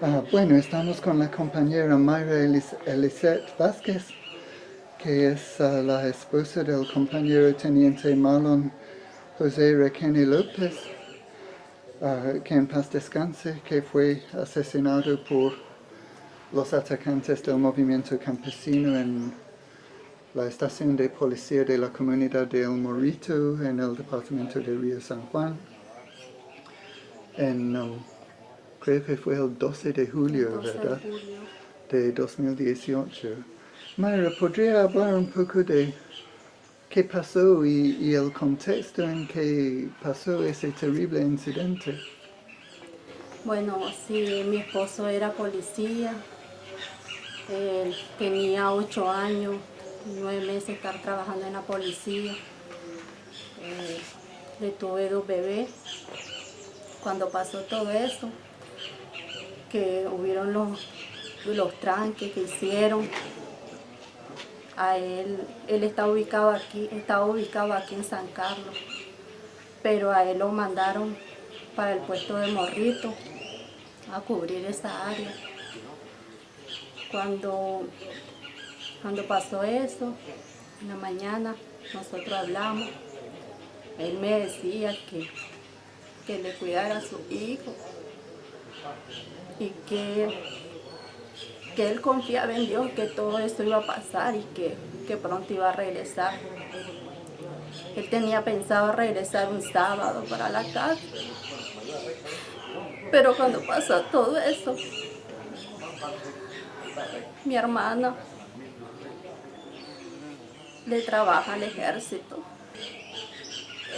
Ah, bueno, estamos con la compañera Mayra Elisette Vázquez, que es uh, la esposa del compañero teniente Marlon José Requene López, uh, que en paz descanse, que fue asesinado por los atacantes del movimiento campesino en la estación de policía de la comunidad de El Morito en el departamento de Río San Juan. En, creo que fue el 12 de julio, ¿verdad? De, 2018. Mayra, ¿podría hablar un poco de qué pasó y, el contexto en que pasó ese terrible incidente? Bueno, sí, mi esposo era policía, él tenía ocho años, nueve meses estar trabajando en la policía. Eh, le tuve dos bebés. Cuando pasó todo eso, que hubieron los, los tranques que hicieron, a él, él está ubicado aquí, estaba ubicado aquí en San Carlos, pero a él lo mandaron para el puesto de Morrito a cubrir esa área. Cuando cuando pasó eso, en la mañana nosotros hablamos, él me decía que, que le cuidara a su hijo y que, que él confiaba en Dios que todo esto iba a pasar y que, que pronto iba a regresar. Él tenía pensado regresar un sábado para la casa. Pero cuando pasó todo eso, mi hermana le trabaja al ejército.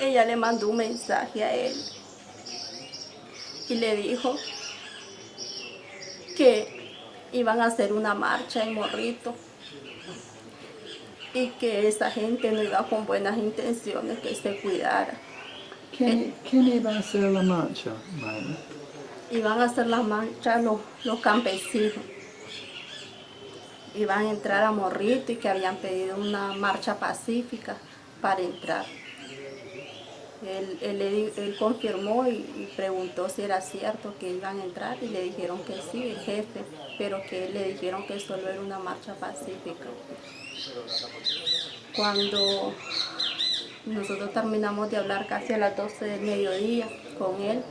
Ella le mandó un mensaje a él y le dijo que iban a hacer una marcha en Morrito y que esa gente no iba con buenas intenciones, que se cuidara. ¿Quién, iba a hacer la marcha, Iban a hacer la marcha los, los campesinos iban a entrar a Morrito y que habían pedido una marcha pacífica para entrar. Él, confirmó y, preguntó si era cierto que iban a entrar y le dijeron que sí, el jefe, pero que le dijeron que solo era una marcha pacífica. Cuando nosotros terminamos de hablar casi a las 12 del mediodía con él,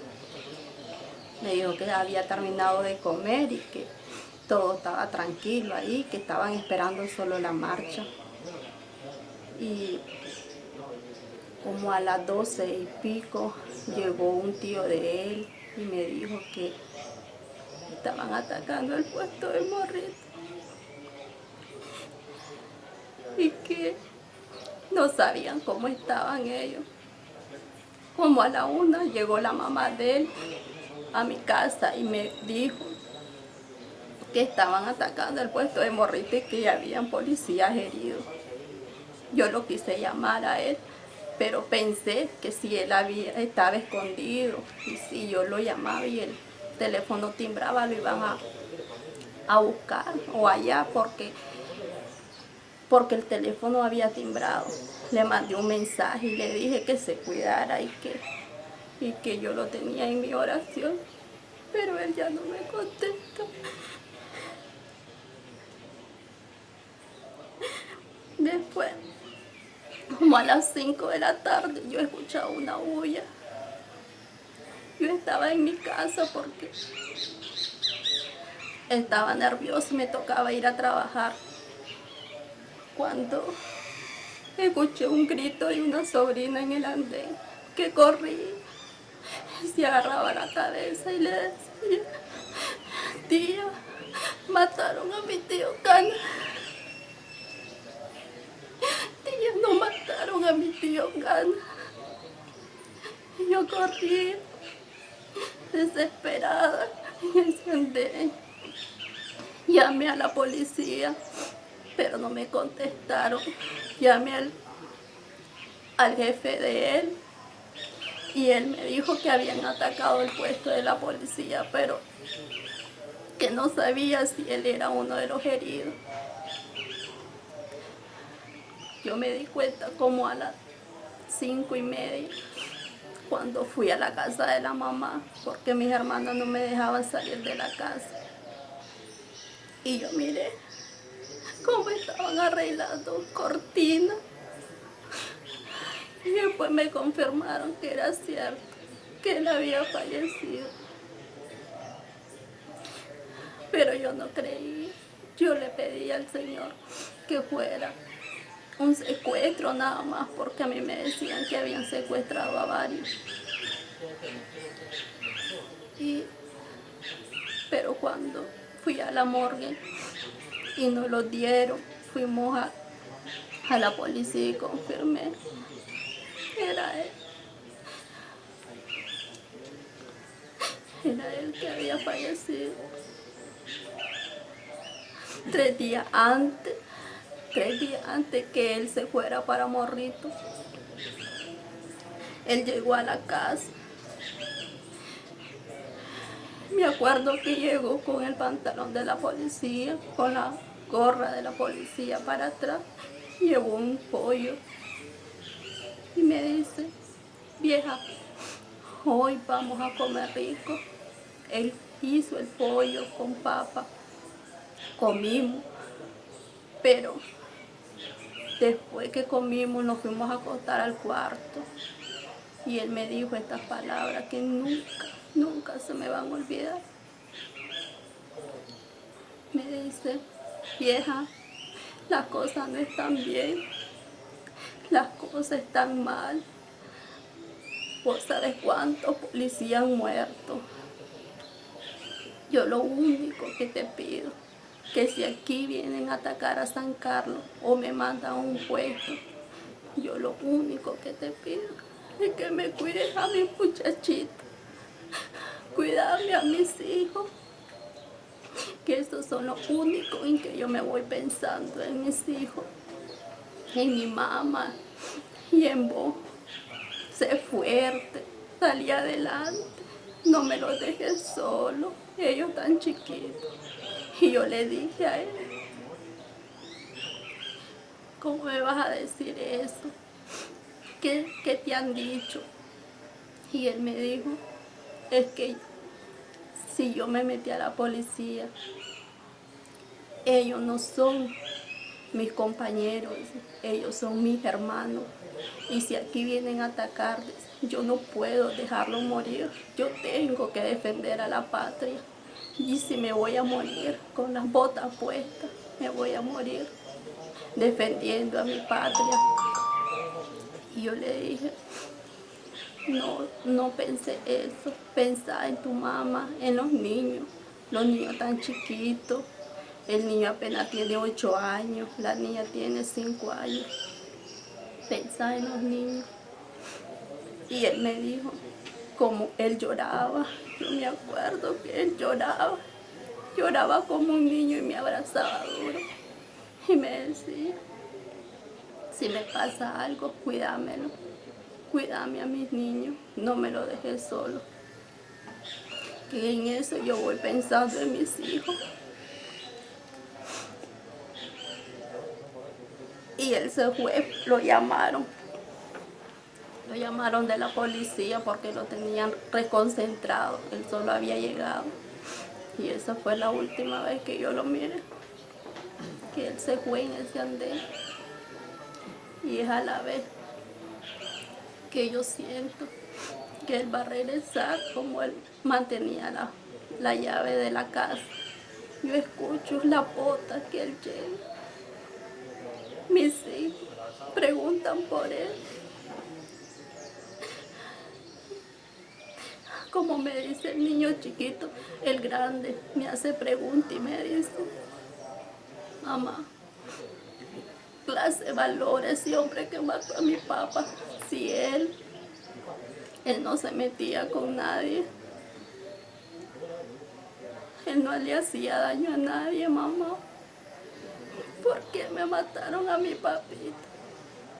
me dijo que había terminado de comer y que todo estaba tranquilo ahí, que estaban esperando solo la marcha. Y como a las doce y pico llegó un tío de él y me dijo que estaban atacando el puesto de Morrito. Y que no sabían cómo estaban ellos. Como a la una llegó la mamá de él a mi casa y me dijo que estaban atacando el puesto de Morrito y que ya habían policías heridos. Yo lo quise llamar a él, pero pensé que si él había, estaba escondido y si yo lo llamaba y el teléfono timbraba, lo iban a, a buscar o allá porque, porque el teléfono había timbrado. Le mandé un mensaje y le dije que se cuidara y que, y que yo lo tenía en mi oración, pero él ya no me contestó. Después, como a las 5 de la tarde, yo escuchaba una bulla. Yo estaba en mi casa porque estaba nerviosa, me tocaba ir a trabajar. Cuando escuché un grito de una sobrina en el andén, que corrí, se agarraba la cabeza y le decía, tía, mataron a mi tío Cana. no a mi tío Gana. Yo corrí desesperada y encendé. Llamé a la policía, pero no me contestaron. Llamé al, al jefe de él y él me dijo que habían atacado el puesto de la policía, pero que no sabía si él era uno de los heridos. Yo me di cuenta como a las cinco y media cuando fui a la casa de la mamá, porque mis hermanos no me dejaban salir de la casa. Y yo miré cómo estaban arreglando cortinas. Y después me confirmaron que era cierto, que él había fallecido. Pero yo no creí. Yo le pedí al Señor que fuera un secuestro nada más, porque a mí me decían que habían secuestrado a varios. pero cuando fui a la morgue y nos lo dieron, fuimos a, a la policía y confirmé, era él. Era él que había fallecido. Tres días antes tres días antes que él se fuera para Morrito. Él llegó a la casa. Me acuerdo que llegó con el pantalón de la policía, con la gorra de la policía para atrás. Llevó un pollo. Y me dice, vieja, hoy vamos a comer rico. Él hizo el pollo con papa. Comimos. Pero Después que comimos nos fuimos a acostar al cuarto y él me dijo estas palabras que nunca, nunca se me van a olvidar. Me dice, vieja, las cosas no están bien, las cosas están mal. Vos sabes cuántos policías han muerto. Yo lo único que te pido que si aquí vienen a atacar a San Carlos o me mandan a un puesto, yo lo único que te pido es que me cuides a mi muchachito, cuidarme a mis hijos, que esos son los únicos en que yo me voy pensando en mis hijos, en mi mamá y en vos. Sé fuerte, salí adelante, no me lo dejes solo, ellos tan chiquitos. Y yo le dije a él, ¿cómo me vas a decir eso? ¿Qué, te han dicho? Y él me dijo, es que si yo me metí a la policía, ellos no son mis compañeros, ellos son mis hermanos. Y si aquí vienen a atacarles, yo no puedo dejarlo morir. Yo tengo que defender a la patria. Y si me voy a morir con las botas puestas, me voy a morir defendiendo a mi patria. Y yo le dije, no, no pensé eso, pensá en tu mamá, en los niños, los niños tan chiquitos. El niño apenas tiene ocho años, la niña tiene cinco años. Pensá en los niños. Y él me dijo, como él lloraba, yo me acuerdo que él lloraba, lloraba como un niño y me abrazaba duro. Y me decía, si me pasa algo, cuídamelo, cuídame a mis niños, no me lo dejes solo. Y en eso yo voy pensando en mis hijos. Y él se fue, lo llamaron lo llamaron de la policía porque lo tenían reconcentrado. Él solo había llegado. Y esa fue la última vez que yo lo miré. Que él se fue en ese andén. Y es a la vez que yo siento que él va a regresar como él mantenía la, la llave de la casa. Yo escucho la bota que él lleva. Mis hijos preguntan por él. Como me dice el niño chiquito, el grande, me hace pregunta y me dice, mamá, clase de valores ese hombre que mató a mi papá, si él, él no se metía con nadie, él no le hacía daño a nadie, mamá, ¿por qué me mataron a mi papita?